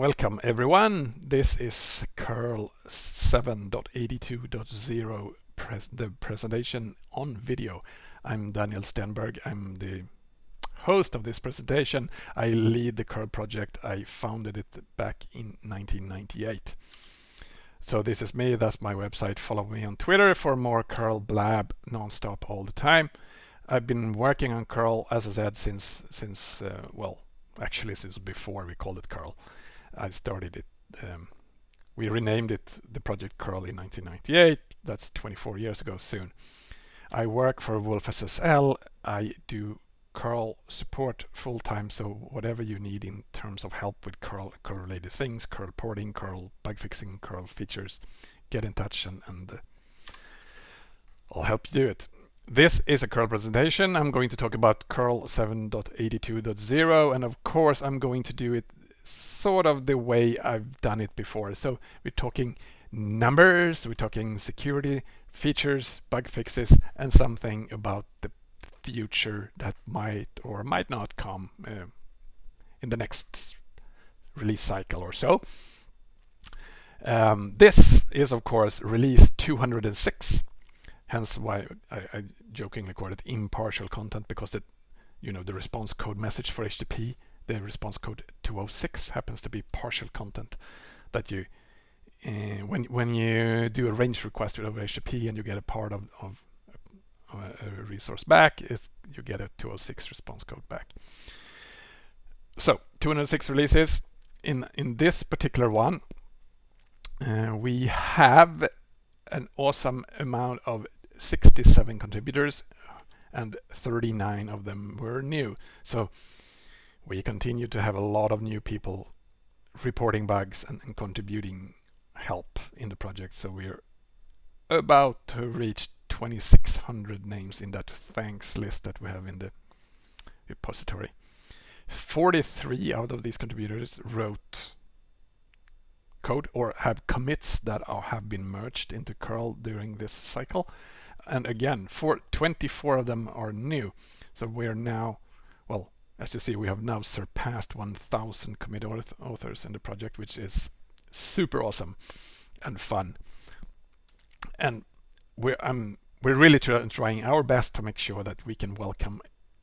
Welcome everyone. This is curl 7.82.0 pres the presentation on video. I'm Daniel Stenberg. I'm the host of this presentation. I lead the curl project. I founded it back in 1998. So this is me, that's my website. Follow me on Twitter for more curl blab nonstop all the time. I've been working on curl, as I said, since, since uh, well, actually since before we called it curl. I started it, um, we renamed it the project curl in 1998. That's 24 years ago soon. I work for wolfSSL. I do curl support full-time so whatever you need in terms of help with curl curl related things curl porting curl bug fixing curl features get in touch and, and uh, I'll help you do it this is a curl presentation I'm going to talk about curl 7.82.0 and of course I'm going to do it sort of the way I've done it before so we're talking numbers we're talking security features bug fixes and something about the future that might or might not come uh, in the next release cycle or so. Um, this is of course release 206 hence why I, I jokingly call it impartial content because the you know the response code message for HTTP the response code 206 happens to be partial content that you uh, when when you do a range request over HTTP and you get a part of, of a resource back, you get a 206 response code back. So 206 releases. In, in this particular one, uh, we have an awesome amount of 67 contributors and 39 of them were new. So we continue to have a lot of new people reporting bugs and, and contributing help in the project. So we're about to reach 2600 names in that thanks list that we have in the repository. 43 out of these contributors wrote code or have commits that are, have been merged into curl during this cycle. And again, for 24 of them are new. So we're now, as you see, we have now surpassed 1000 commit authors in the project, which is super awesome and fun. And we're, I'm we're really trying our best to make sure that we can welcome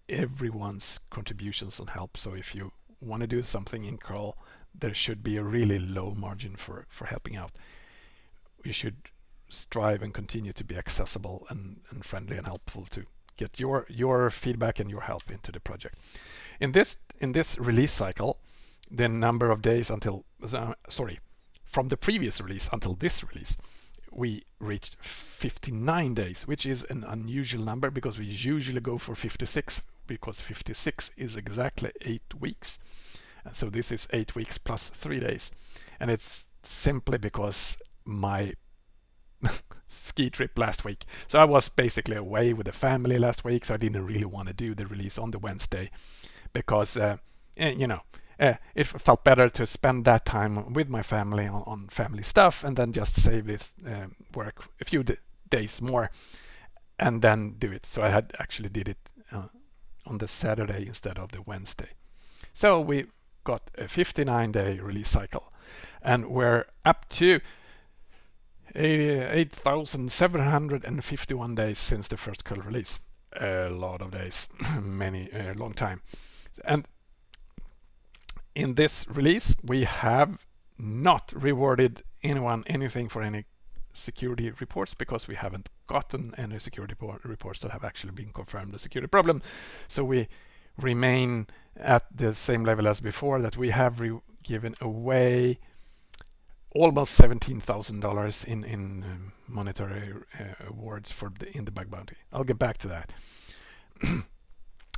everyone's contributions and help. So if you want to do something in curl, there should be a really low margin for, for helping out. You should strive and continue to be accessible and, and friendly and helpful to get your your feedback and your help into the project. In this in this release cycle, the number of days until uh, sorry, from the previous release until this release, we reached 59 days, which is an unusual number because we usually go for 56 because 56 is exactly eight weeks. And so this is eight weeks plus three days. And it's simply because my ski trip last week. So I was basically away with the family last week, so I didn't really want to do the release on the Wednesday because, uh, eh, you know, uh, it felt better to spend that time with my family on, on family stuff and then just save this uh, work a few days more and then do it. So I had actually did it uh, on the Saturday instead of the Wednesday. So we got a 59 day release cycle and we're up to 8,751 days since the first curl release. A lot of days, many, a long time. And in this release, we have not rewarded anyone anything for any security reports because we haven't gotten any security reports that have actually been confirmed a security problem. So we remain at the same level as before that we have given away almost $17,000 in, in um, monetary uh, awards for the, in the bug bounty. I'll get back to that.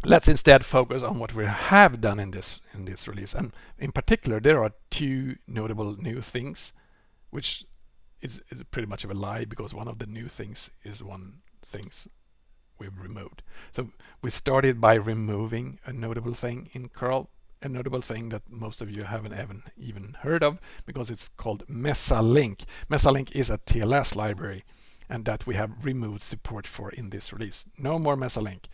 let's instead focus on what we have done in this in this release. And in particular there are two notable new things which is, is pretty much of a lie because one of the new things is one things we've removed. So we started by removing a notable thing in curl a notable thing that most of you haven't even even heard of because it's called mesalink. Mesalink is a tls library and that we have removed support for in this release. No more mesalink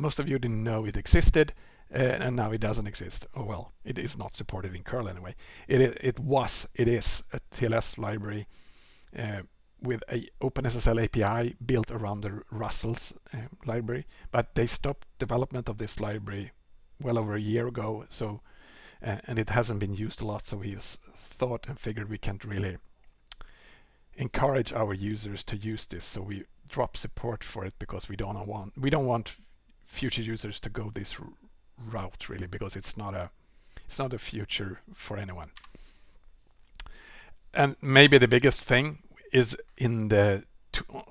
most of you didn't know it existed uh, and now it doesn't exist. Oh well, it is not supported in curl anyway. It it, it was it is a TLS library uh, with a OpenSSL API built around the rustls uh, library, but they stopped development of this library well over a year ago. So uh, and it hasn't been used a lot. So we thought and figured we can't really encourage our users to use this. So we drop support for it because we don't want we don't want future users to go this route really because it's not a it's not a future for anyone. And maybe the biggest thing is in the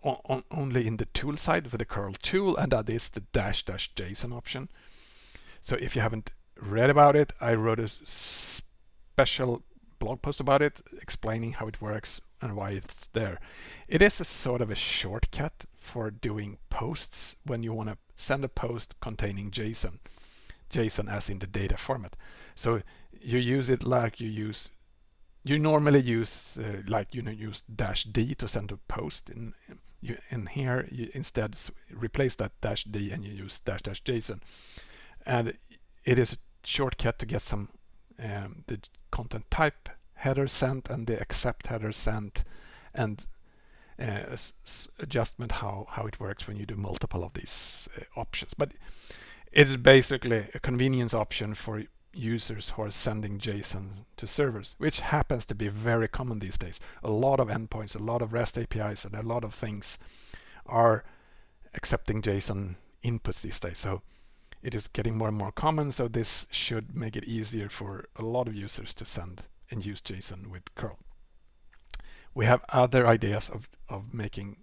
on, only in the tool side with the curl tool and that is the dash dash JSON option. So if you haven't read about it, I wrote a special blog post about it explaining how it works and why it's there. It is a sort of a shortcut for doing posts when you want to send a post containing JSON. JSON as in the data format. So you use it like you use you normally use uh, like you know use dash d to send a post in you in here you instead replace that dash d and you use dash dash json and it is a shortcut to get some um, the content type header sent and the accept header sent and uh, adjustment how how it works when you do multiple of these uh, options but it's basically a convenience option for users who are sending JSON to servers, which happens to be very common these days. A lot of endpoints, a lot of REST APIs, and a lot of things are accepting JSON inputs these days. So it is getting more and more common, so this should make it easier for a lot of users to send and use JSON with curl. We have other ideas of, of making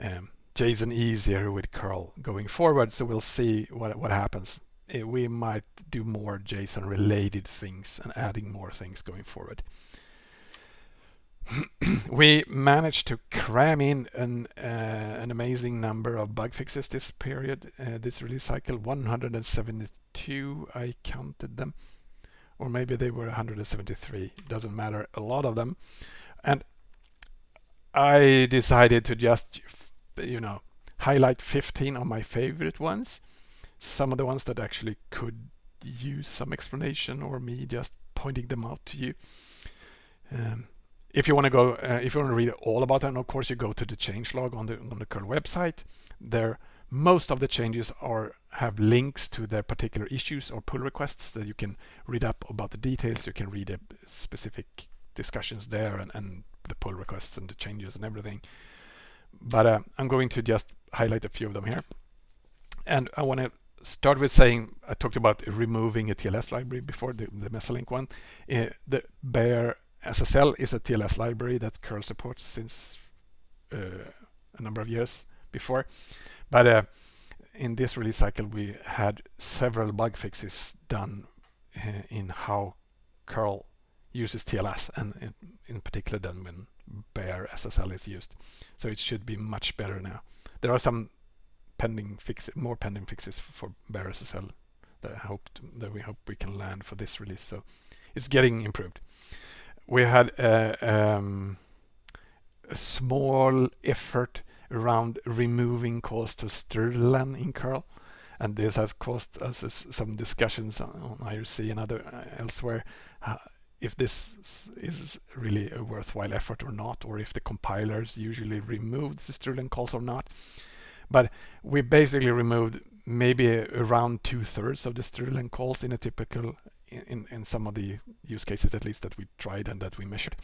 um, JSON easier with curl going forward, so we'll see what, what happens. Eh, we might do more JSON related things and adding more things going forward. we managed to cram in an, uh, an amazing number of bug fixes this period, uh, this release cycle, 172 I counted them, or maybe they were 173, doesn't matter, a lot of them. And I decided to just, you know, highlight 15 of my favorite ones some of the ones that actually could use some explanation or me just pointing them out to you. Um, if you want to go, uh, if you want to read all about them, of course you go to the changelog on the on the curl website. There, most of the changes are have links to their particular issues or pull requests that you can read up about the details. You can read specific discussions there and, and the pull requests and the changes and everything. But uh, I'm going to just highlight a few of them here. And I want to start with saying I talked about removing a TLS library before the, the Mesalink one. Uh, the Bear SSL is a TLS library that curl supports since uh, a number of years before. But uh, in this release cycle, we had several bug fixes done uh, in how curl uses TLS and in, in particular then when BearSSL is used. So it should be much better now. There are some pending fix more pending fixes for BearSSL that I hope that we hope we can land for this release. So it's getting improved. We had a, um, a small effort around removing calls to strlen in curl and this has caused us some discussions on IRC and other uh, elsewhere uh, if this is really a worthwhile effort or not or if the compilers usually remove the strlen calls or not but we basically removed maybe around two-thirds of the strlen calls in a typical, in, in some of the use cases at least that we tried and that we measured.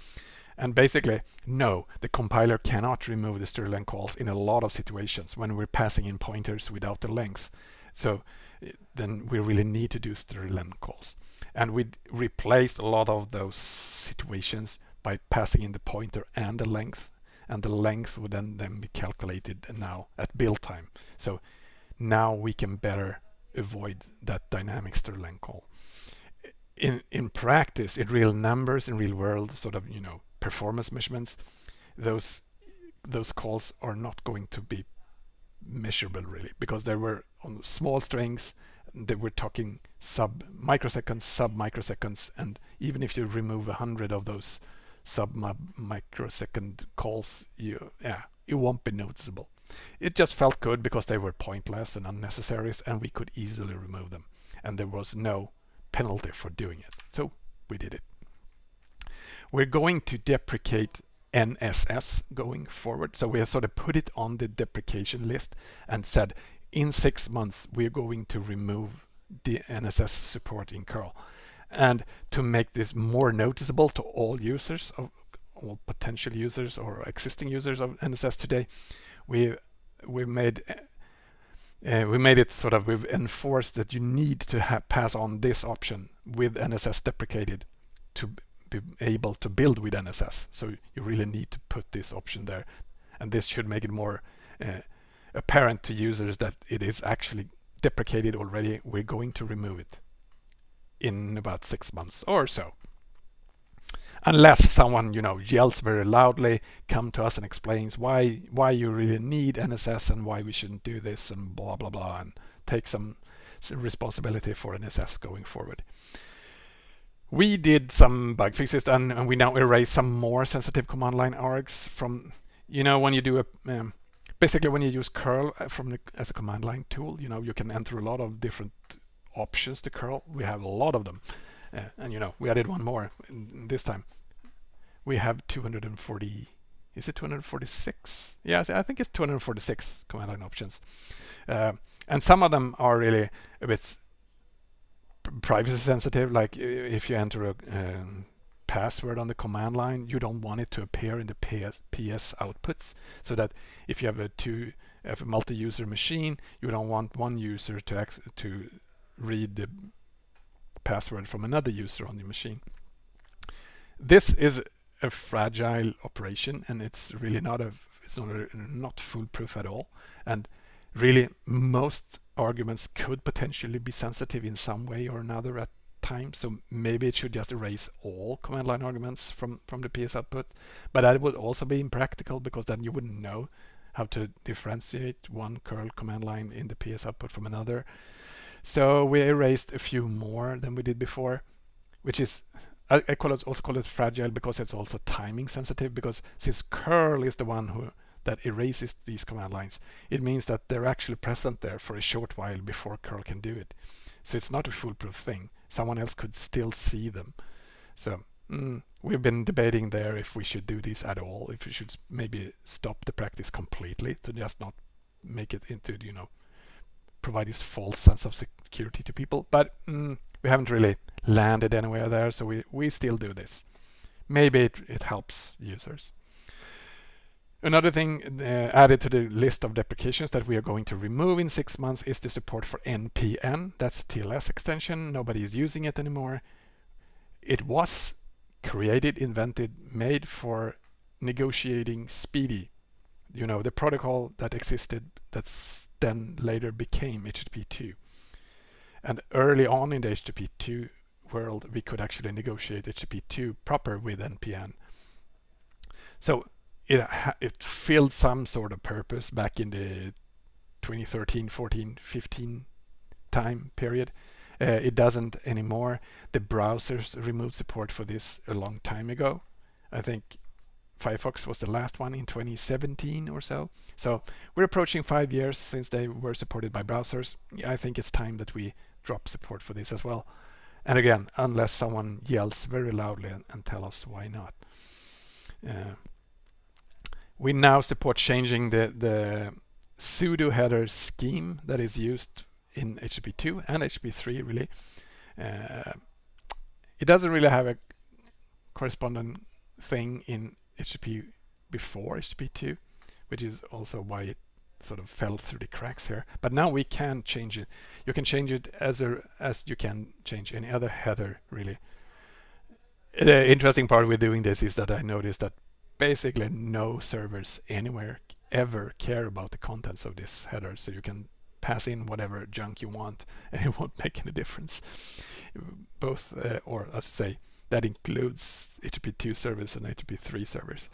And basically, no, the compiler cannot remove the strlen calls in a lot of situations when we're passing in pointers without the length. So eh, then we really need to do strlen calls. And we replaced a lot of those situations by passing in the pointer and the length and the length would then, then be calculated now at build time. So now we can better avoid that dynamic strlen call. In, in practice, in real numbers, in real world sort of, you know, performance measurements, those those calls are not going to be measurable really because they were on small strings they were talking sub microseconds sub microseconds and even if you remove a hundred of those sub microsecond calls, you yeah, it won't be noticeable. It just felt good because they were pointless and unnecessary and we could easily remove them. And there was no penalty for doing it. So we did it. We're going to deprecate NSS going forward. So we have sort of put it on the deprecation list and said in six months we're going to remove the NSS support in curl. And to make this more noticeable to all users of all potential users or existing users of NSS today, we we made uh, we made it sort of we've enforced that you need to pass on this option with NSS deprecated to be able to build with NSS. So you really need to put this option there, and this should make it more uh, apparent to users that it is actually deprecated already. We're going to remove it in about six months or so unless someone you know yells very loudly come to us and explains why why you really need NSS and why we shouldn't do this and blah blah blah and take some responsibility for NSS going forward. We did some bug fixes and, and we now erase some more sensitive command line args from you know when you do a um, basically when you use curl uh, from the, as a command line tool you know you can enter a lot of different options to curl. We have a lot of them. Uh, and you know we added one more this time. We have 240 is it 246 yeah i think it's 246 command line options. Uh, and some of them are really a bit privacy sensitive like if you enter a um, password on the command line you don't want it to appear in the PS, PS outputs. So that if you have a two a multi-user machine you don't want one user to to read the password from another user on the machine. This is a fragile operation and it's really not a it's not a, not foolproof at all. And really most arguments could potentially be sensitive in some way or another at times so maybe it should just erase all command line arguments from from the PS output. But that would also be impractical because then you wouldn't know how to differentiate one curl command line in the PS output from another. So we erased a few more than we did before which is I, I call it also call it fragile because it's also timing sensitive because since curl is the one who that erases these command lines, it means that they're actually present there for a short while before curl can do it. So it's not a foolproof thing. Someone else could still see them. So mm, we've been debating there if we should do this at all, if we should maybe stop the practice completely to just not make it into, you know, provide this false sense of security to people. But mm, we haven't really landed anywhere there, so we, we still do this. Maybe it, it helps users. Another thing uh, added to the list of deprecations that we are going to remove in six months is the support for NPN. That's TLS extension. Nobody is using it anymore. It was created, invented, made for negotiating SPDY. You know, the protocol that existed that's then later became HTTP2. And early on in the HTTP2 world, we could actually negotiate HTTP2 proper with NPN. So it, it filled some sort of purpose back in the 2013, 14, 15 time period. Uh, it doesn't anymore. The browsers removed support for this a long time ago. I think Firefox was the last one in 2017 or so. So we're approaching five years since they were supported by browsers. I think it's time that we drop support for this as well. And again, unless someone yells very loudly and, and tell us why not. Uh, we now support changing the, the pseudo header scheme that is used in HTTP2 and HTTP3 really. Uh, it doesn't really have a corresponding thing in HTTP before HTTP2, which is also why it sort of fell through the cracks here. But now we can change it. You can change it as a, as you can change any other header really. The interesting part with doing this is that I noticed that basically no servers anywhere ever care about the contents of this header so you can pass in whatever junk you want and it won't make any difference. Both uh, or let's say that includes HTTP2 servers and HTTP3 servers.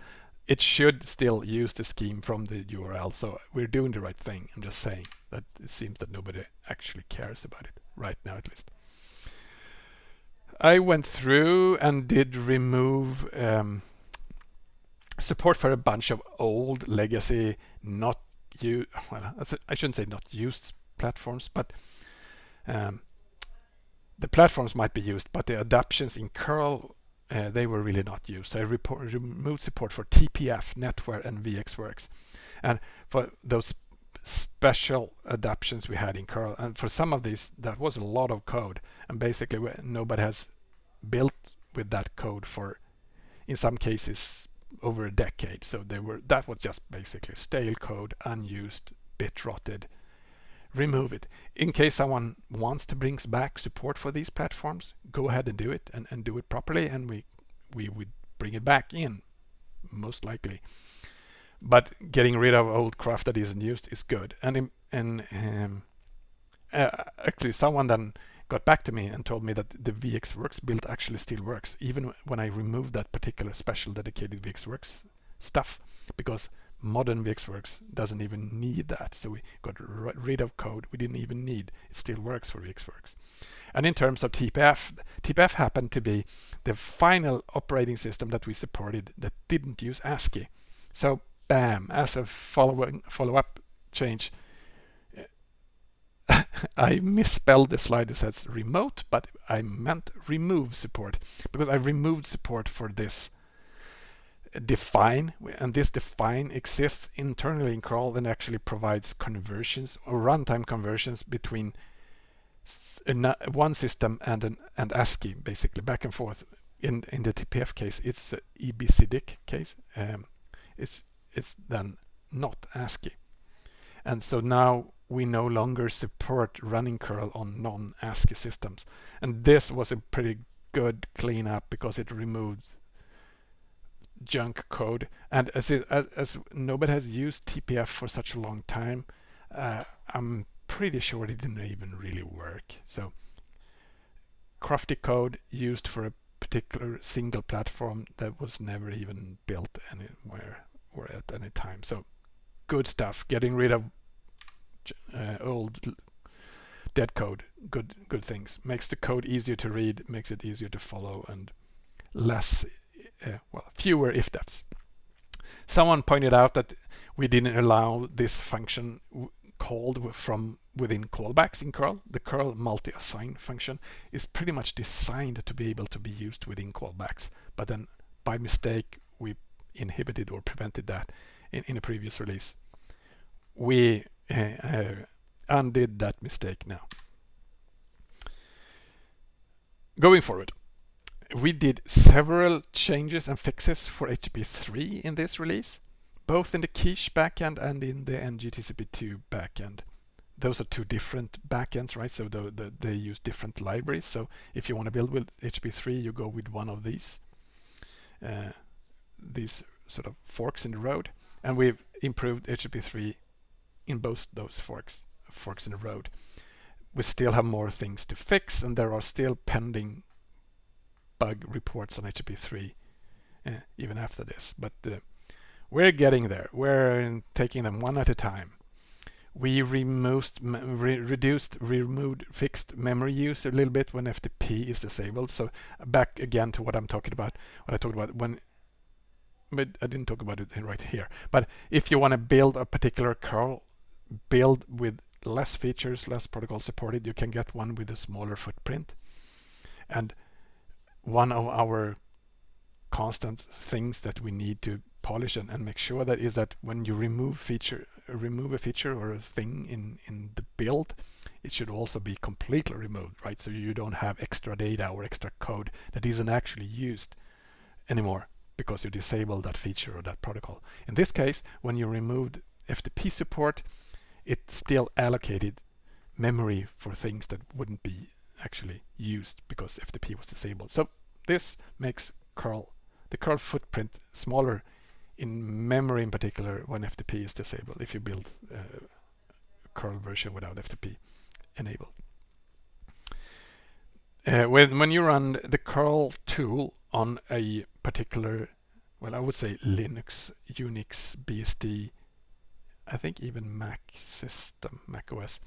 It should still use the scheme from the URL so we're doing the right thing. I'm just saying that it seems that nobody actually cares about it right now at least. I went through and did remove um, support for a bunch of old legacy not used, well, I shouldn't say not used platforms, but um, the platforms might be used, but the adaptations in curl, uh, they were really not used. So I report, removed support for TPF, NetWare, and VxWorks. And for those special adaptations we had in curl, and for some of these, that was a lot of code. And basically, nobody has built with that code for, in some cases, over a decade. So they were that was just basically stale code, unused, bit rotted. Remove it. In case someone wants to bring back support for these platforms, go ahead and do it and, and do it properly and we we would bring it back in, most likely. But getting rid of old craft that isn't used is good. And and um, uh, actually someone then got back to me and told me that the VxWorks build actually still works, even when I removed that particular special dedicated VxWorks stuff, because modern VxWorks doesn't even need that. So we got rid of code we didn't even need. It still works for VxWorks. And in terms of TPF, TPF happened to be the final operating system that we supported that didn't use ASCII. So bam, as a following follow-up change, I misspelled the slide. It says remote, but I meant remove support because I removed support for this define and this define exists internally in curl and actually provides conversions or runtime conversions between one system and an and ASCII basically back and forth in in the TPF case it's EBCDIC case um, it's it's then not ASCII and so now we no longer support running curl on non-ASCII systems. And this was a pretty good cleanup because it removed junk code. And as, it, as, as nobody has used TPF for such a long time, uh, I'm pretty sure it didn't even really work. So crafty code used for a particular single platform that was never even built anywhere or at any time. So good stuff. Getting rid of uh, old dead code good good things. Makes the code easier to read makes it easier to follow and less uh, well fewer if defs someone pointed out that we didn't allow this function called from within callbacks in curl. The curl multi-assign function is pretty much designed to be able to be used within callbacks but then by mistake we inhibited or prevented that in, in a previous release. We undid that mistake now. Going forward, we did several changes and fixes for HTTP3 in this release, both in the Quiche backend and in the NGTCP2 backend. Those are two different backends, right? So the, the, they use different libraries. So if you want to build with HTTP3, you go with one of these, uh, these sort of forks in the road. And we've improved HTTP3 in both those forks, forks in the road. We still have more things to fix and there are still pending bug reports on HTTP3 uh, eh, even after this. But uh, we're getting there. We're taking them one at a time. We removed, re reduced, removed, fixed memory use a little bit when FTP is disabled. So back again to what I'm talking about, what I talked about when but I didn't talk about it right here. But if you want to build a particular curl build with less features, less protocol supported, you can get one with a smaller footprint. And one of our constant things that we need to polish and, and make sure that is that when you remove feature remove a feature or a thing in in the build it should also be completely removed right so you don't have extra data or extra code that isn't actually used anymore because you disabled that feature or that protocol in this case when you removed FTP support it still allocated memory for things that wouldn't be actually used because FTP was disabled. So this makes curl, the curl footprint smaller in memory in particular when FTP is disabled if you build a curl version without FTP enabled. Uh, when, when you run the curl tool on a particular, well I would say Linux, Unix, BSD, I think even Mac system, Mac OS.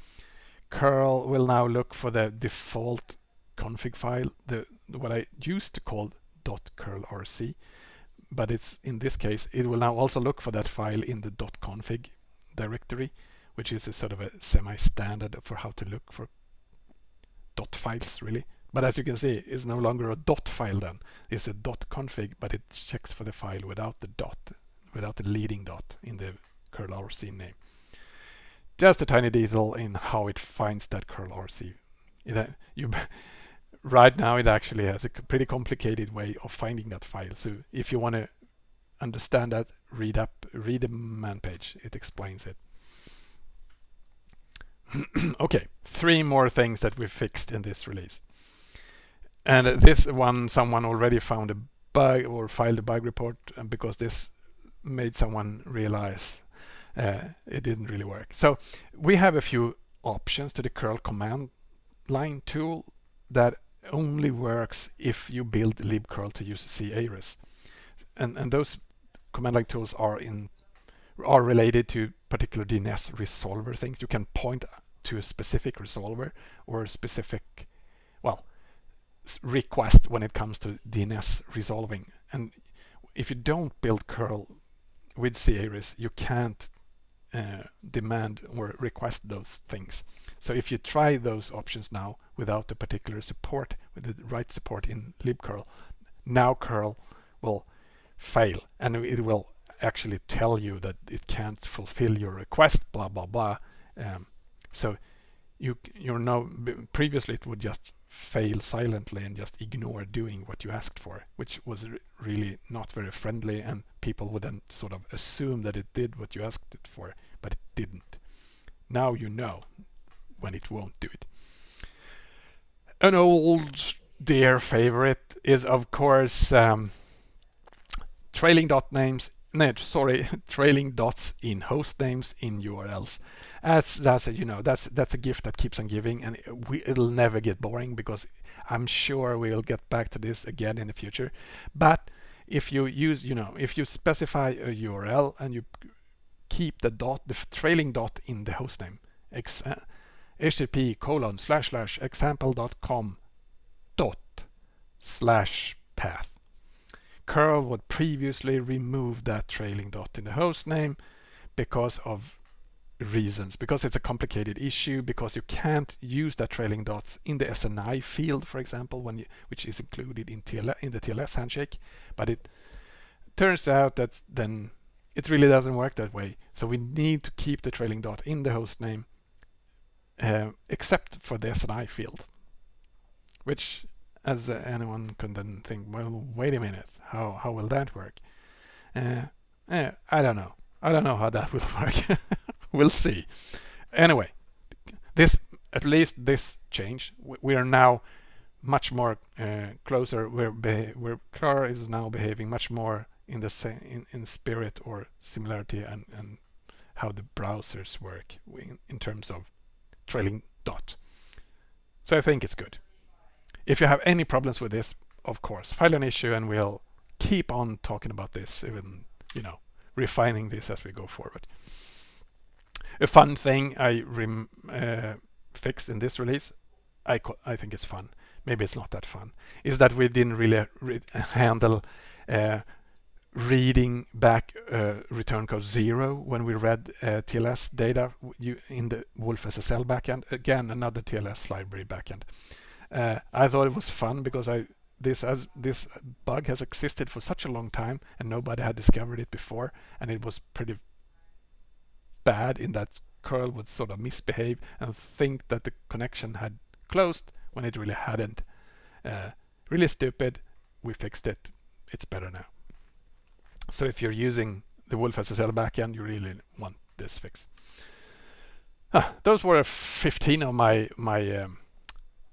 curl will now look for the default config file, the what I used to call .curlrc, but it's in this case it will now also look for that file in the .config directory, which is a sort of a semi-standard for how to look for dot files really. But as you can see, it's no longer a dot file then. It's a dot config, but it checks for the file without the dot, without the leading dot in the curl RC name. Just a tiny detail in how it finds that curl RC. Uh, you, right now it actually has a pretty complicated way of finding that file. So if you want to understand that, read up, read the man page. It explains it. okay, three more things that we fixed in this release. And this one, someone already found a bug or filed a bug report because this made someone realize it didn't really work. So we have a few options to the curl command line tool that only works if you build libcurl to use c-ares. And, and those command line tools are in are related to particular DNS resolver things. You can point to a specific resolver or a specific, well, request when it comes to DNS resolving. And if you don't build curl with c-ares, you can't uh, demand or request those things. So if you try those options now without the particular support, with the right support in libcurl, now curl will fail and it will actually tell you that it can't fulfill your request, blah, blah, blah. Um, so you you're now previously it would just fail silently and just ignore doing what you asked for, which was really not very friendly and people would then sort of assume that it did what you asked it for, but it didn't. Now you know when it won't do it. An old dear favorite is of course um, trailing dot names no, sorry, trailing dots in host names in URLs. As that's a, you know that's that's a gift that keeps on giving, and we, it'll never get boring because I'm sure we'll get back to this again in the future. But if you use you know if you specify a URL and you keep the dot the trailing dot in the hostname. http eh, colon slash slash example.com dot slash path. Curl would previously remove that trailing dot in the hostname because of reasons. Because it's a complicated issue because you can't use that trailing dots in the SNI field for example when you, which is included in, in the TLS handshake. But it turns out that then it really doesn't work that way so we need to keep the trailing dot in the host name uh, except for the SNI field which as uh, anyone can then think, well, wait a minute, how, how will that work? Uh, eh, I don't know. I don't know how that will work. we'll see. Anyway, this at least this change, we are now much more uh, closer. Where where curl is now behaving much more in the same in, in spirit or similarity and, and how the browsers work in, in terms of trailing dot. So I think it's good. If you have any problems with this, of course, file an issue and we'll keep on talking about this, even, you know, refining this as we go forward. A fun thing I uh, fixed in this release, I, I think it's fun, maybe it's not that fun, is that we didn't really re handle uh, reading back uh, return code zero when we read uh, TLS data in the wolfSSL backend. Again, another TLS library backend. Uh, I thought it was fun because I this as this bug has existed for such a long time and nobody had discovered it before and it was pretty bad in that curl would sort of misbehave and think that the connection had closed when it really hadn't. Uh, really stupid. We fixed it. It's better now. So if you're using the wolfSSL backend, you really want this fix. Ah, those were 15 of my my um,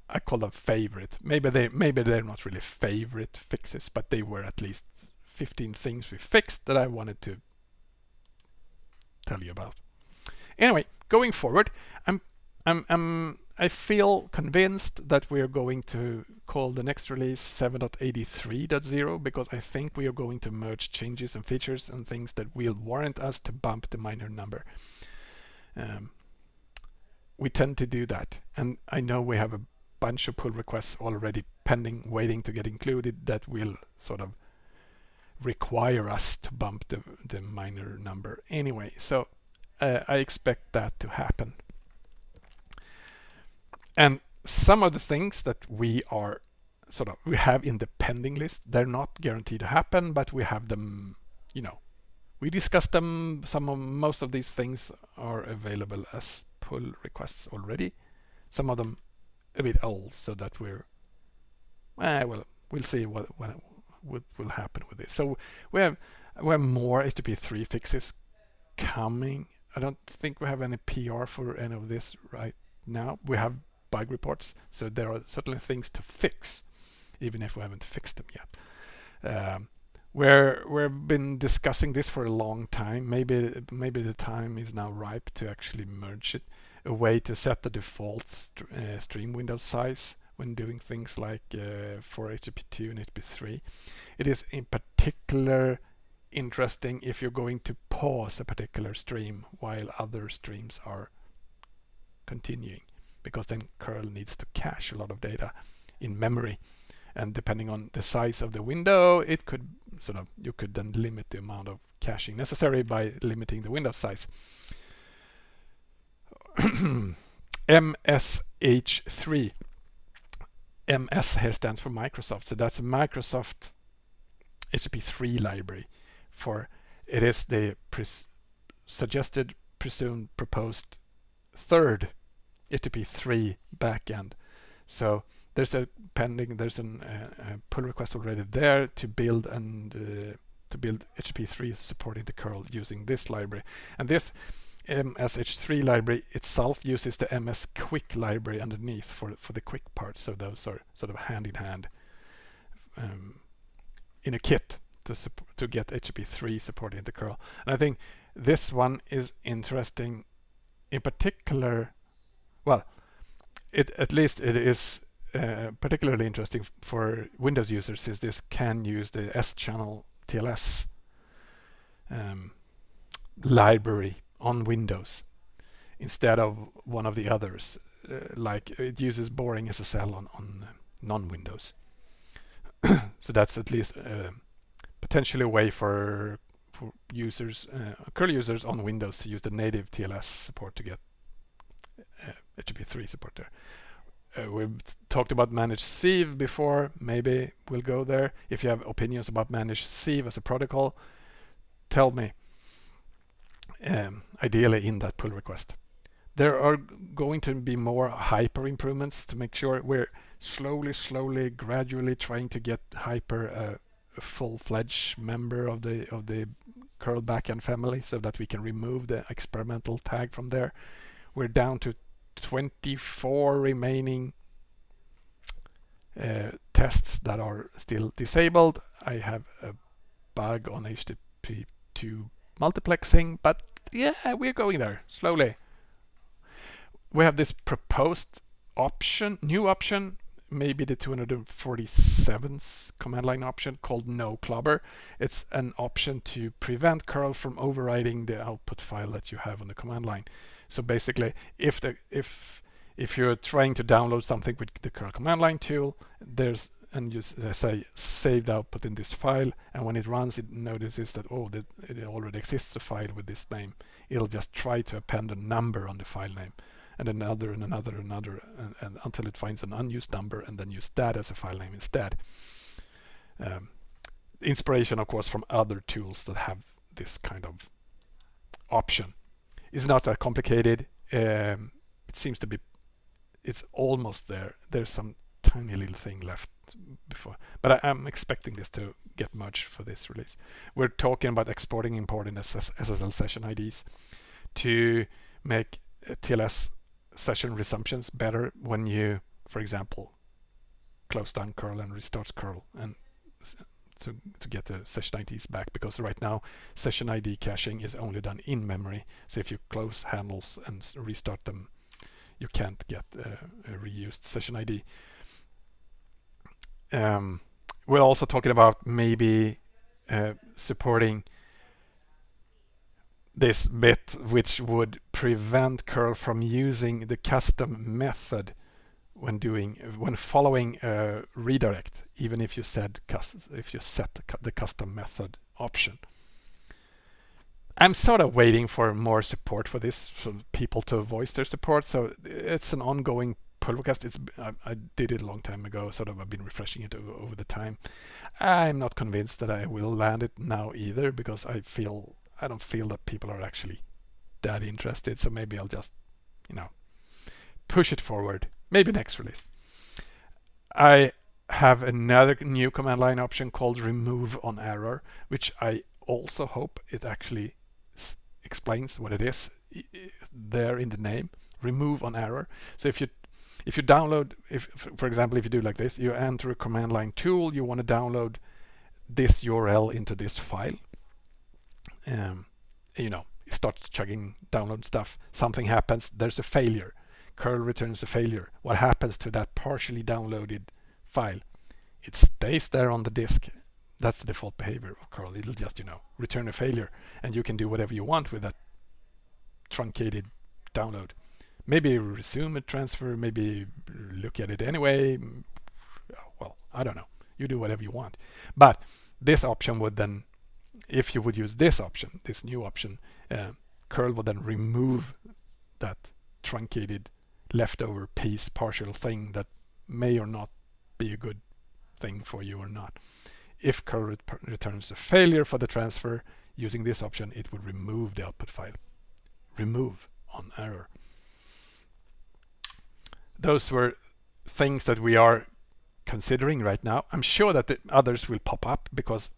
I call them favorite. Maybe they maybe they're not really favorite fixes, but they were at least 15 things we fixed that I wanted to tell you about. Anyway, going forward, I'm I'm I'm I feel convinced that we are going to call the next release 7.83.0 because I think we are going to merge changes and features and things that will warrant us to bump the minor number. Um, we tend to do that and I know we have a bunch of pull requests already pending, waiting to get included that will sort of require us to bump the, the minor number anyway. So uh, I expect that to happen. And some of the things that we are sort of we have in the pending list, they're not guaranteed to happen, but we have them, you know, we discussed them. Some of most of these things are available as pull requests already. Some of them a bit old, so that we're eh, well, we'll see what what, what will happen with this. So we have we have more HTTP3 fixes coming. I don't think we have any PR for any of this right now. We have bug reports, so there are certainly things to fix, even if we haven't fixed them yet. Um, we're we've been discussing this for a long time. Maybe maybe the time is now ripe to actually merge it. A way to set the default st uh, stream window size when doing things like uh, for HTTP2 and HTTP3. It is in particular interesting if you're going to pause a particular stream while other streams are continuing because then curl needs to cache a lot of data in memory. And depending on the size of the window it could sort of you could then limit the amount of caching necessary by limiting the window size. MSH3 MS here stands for Microsoft. So that's a Microsoft HTTP3 library for it is the suggested presumed proposed third HTTP3 backend. So there's a pending, there's an, uh, a pull request already there to build and uh, to build HTTP3 supporting the curl using this library. And this MSH3 library itself uses the MS Quick library underneath for for the QUIC part. So those are sort of hand in hand um, in a kit to to get HTTP3 supporting the curl. And I think this one is interesting, in particular. Well, it at least it is uh, particularly interesting for Windows users since this can use the Schannel TLS um, library on Windows instead of one of the others. Uh, like it uses BoringSSL on, on non-Windows. so that's at least uh, potentially a way for for users, uh, curl users on Windows to use the native TLS support to get uh, HTTP3 support there. Uh, we've talked about ManageSieve before. Maybe we'll go there. If you have opinions about ManageSieve as a protocol, tell me. Um, ideally in that pull request. There are going to be more hyper improvements to make sure we're slowly, slowly, gradually trying to get hyper uh, a full-fledged member of the of the curl backend family so that we can remove the experimental tag from there. We're down to 24 remaining uh, tests that are still disabled. I have a bug on HTTP2 multiplexing, but yeah, we're going there slowly. We have this proposed option, new option maybe the 247th command line option called no clobber. It's an option to prevent curl from overriding the output file that you have on the command line. So basically, if the if if you're trying to download something with the curl command line tool, there's and you say saved output in this file, and when it runs, it notices that oh, that it already exists a file with this name. It'll just try to append a number on the file name and another and another and another and, and, until it finds an unused number and then use that as a file name instead. Um, inspiration of course from other tools that have this kind of option. It's not that complicated. Um, it seems to be it's almost there. There's some tiny little thing left before but I, am expecting this to get merged for this release. We're talking about exporting importing SS, SSL session IDs to make TLS session resumptions better when you, for example, close down curl and restart curl and to, to get the session IDs back because right now session ID caching is only done in memory. So if you close handles and restart them, you can't get a reused session ID. Um, we're also talking about maybe uh, supporting this bit which would prevent curl from using the custom method when doing when following a redirect even if you said if you set the custom method option I'm sort of waiting for more support for this, for people to voice their support. So it's an ongoing pull request. It's I, I, did it a long time ago. Sort of I've been refreshing it over, over the time. I'm not convinced that I will land it now either because I feel I don't feel that people are actually that interested. So maybe I'll just you know push it forward. Maybe next release. I have another new command line option called remove on error, which I also hope it actually explains what it is there in the name. Remove on error. So if you if you download if for example if you do like this you enter a command line tool you want to download this URL into this file. Um, you know it starts chugging download stuff something happens there's a failure curl returns a failure. What happens to that partially downloaded file? It stays there on the disk. That's the default behavior of curl it'll just you know return a failure and you can do whatever you want with that truncated download. Maybe resume a transfer maybe look at it anyway. Well I don't know. You do whatever you want. But this option would then if you would use this option this new option uh, curl would then remove that truncated leftover piece partial thing that may or not be a good thing for you or not if curl returns a failure for the transfer using this option, it would remove the output file. Remove on error. Those were things that we are considering right now. I'm sure that the others will pop up because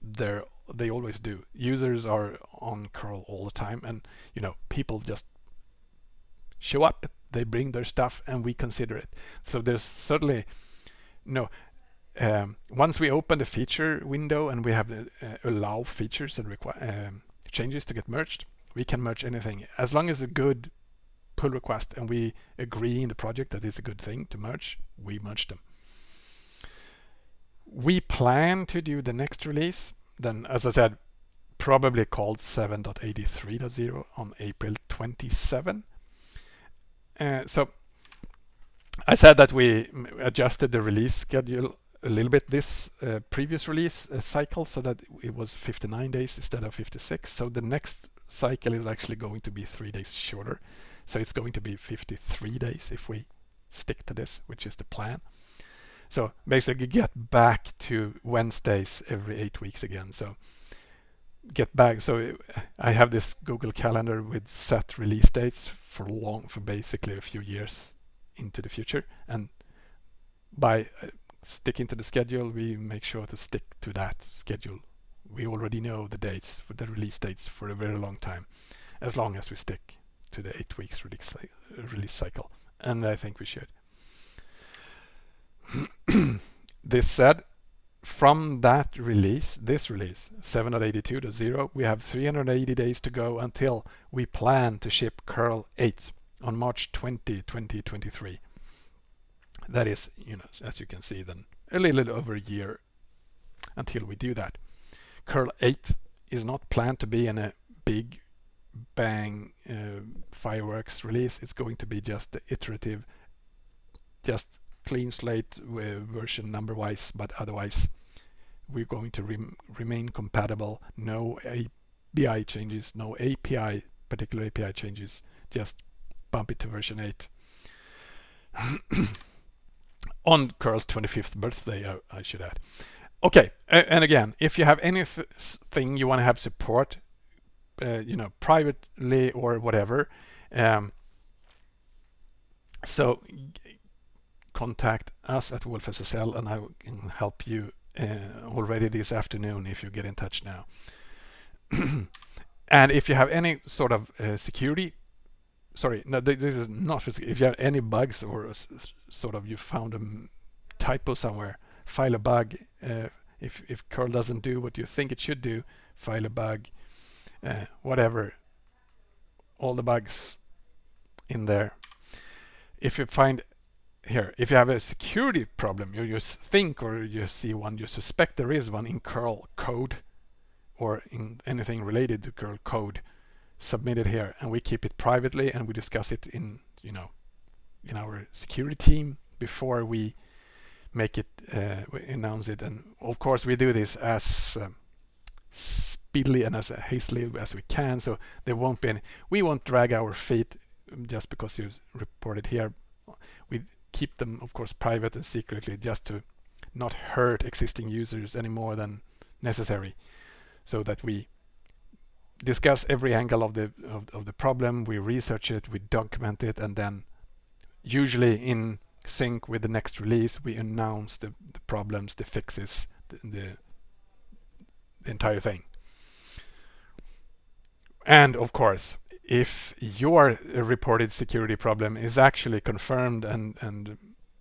they're they always do. Users are on curl all the time and you know people just show up, they bring their stuff and we consider it. So there's certainly no um, once we open the feature window and we have the uh, allow features and um, changes to get merged, we can merge anything as long as a good pull request and we agree in the project that it's a good thing to merge, we merge them. We plan to do the next release, then as I said, probably called 7.83.0 on April 27. Uh, so I said that we adjusted the release schedule a little bit this uh, previous release uh, cycle so that it was 59 days instead of 56. So the next cycle is actually going to be three days shorter. So it's going to be 53 days if we stick to this, which is the plan. So basically get back to Wednesdays every eight weeks again. So get back. So I have this Google Calendar with set release dates for long, for basically a few years into the future. And by uh, sticking to the schedule, we make sure to stick to that schedule. We already know the dates for the release dates for a very long time, as long as we stick to the eight weeks release, release cycle. And I think we should. this said, from that release, this release, 7.82.0, we have 380 days to go until we plan to ship curl 8 on March 20, 2023. That is, you know, as you can see, then a little over a year until we do that. Curl 8 is not planned to be in a big bang uh, fireworks release. It's going to be just iterative, just clean slate version number wise, but otherwise we're going to rem remain compatible. No API changes, no API, particular API changes, just bump it to version 8. on Curl's 25th birthday, I, I should add. Okay, and again, if you have anything you want to have support, uh, you know, privately or whatever, um, so contact us at wolfSSL and I can help you uh, already this afternoon if you get in touch now. and if you have any sort of uh, security sorry, no, this is not physical. If you have any bugs or sort of you found a typo somewhere, file a bug. Uh, if, if curl doesn't do what you think it should do, file a bug, uh, whatever. All the bugs in there. If you find here, if you have a security problem, you just think or you see one, you suspect there is one in curl code or in anything related to curl code, submit it here and we keep it privately and we discuss it in you know in our security team before we make it uh, we announce it and of course we do this as um, speedily and as hastily as we can. So there won't be any, we won't drag our feet just because you report it here. Keep them, of course, private and secretly just to not hurt existing users any more than necessary so that we discuss every angle of the of, of, the problem we research it we document it and then usually in sync with the next release we announce the, the problems the fixes the, the, the entire thing. And of course if your reported security problem is actually confirmed and and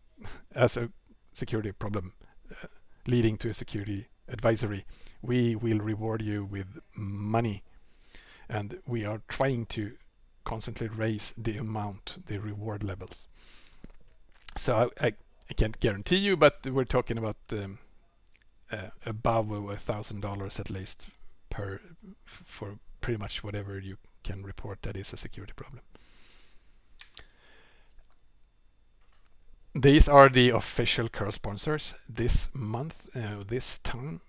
as a security problem uh, leading to a security advisory we will reward you with money. And we are trying to constantly raise the amount the reward levels. So I, I, I can't guarantee you but we're talking about um, uh, above a thousand dollars at least per for pretty much whatever you can report that is a security problem. These are the official curl sponsors. This month uh, this time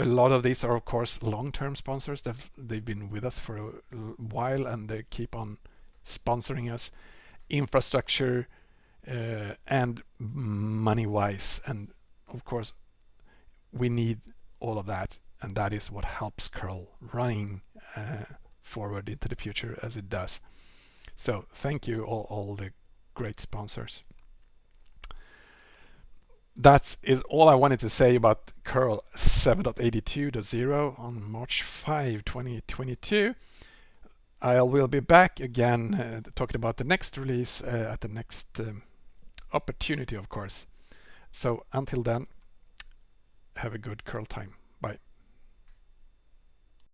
a lot of these are of course long-term sponsors. They've, they've been with us for a while and they keep on sponsoring us. Infrastructure uh, and money wise and of course we need all of that. And that is what helps curl running uh, forward into the future as it does. So thank you all, all the great sponsors. That is all I wanted to say about curl 7.82.0 on March 5 2022 I will be back again uh, talking about the next release uh, at the next um, opportunity of course. So until then have a good curl time